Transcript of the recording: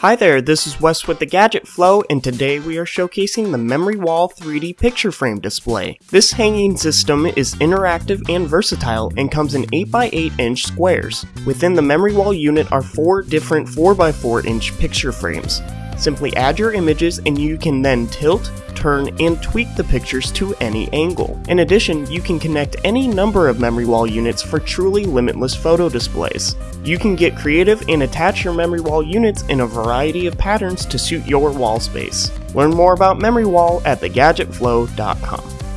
Hi there, this is Wes with the Gadget Flow, and today we are showcasing the Memory Wall 3D picture frame display. This hanging system is interactive and versatile and comes in 8x8 inch squares. Within the Memory Wall unit are four different 4x4 inch picture frames. Simply add your images and you can then tilt, turn, and tweak the pictures to any angle. In addition, you can connect any number of memory wall units for truly limitless photo displays. You can get creative and attach your memory wall units in a variety of patterns to suit your wall space. Learn more about Memory Wall at thegadgetflow.com.